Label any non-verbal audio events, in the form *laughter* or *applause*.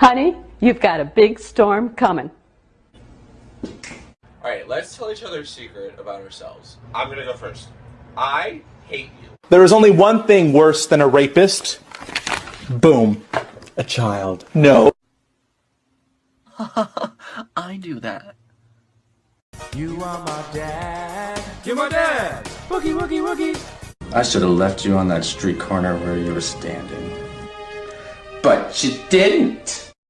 Honey, you've got a big storm coming. Alright, let's tell each other a secret about ourselves. I'm gonna go first. I hate you. There is only one thing worse than a rapist. Boom. A child. No. *laughs* I do that. You are my dad. You're my dad. Wookie, wookie, wookie. I should have left you on that street corner where you were standing. But you didn't.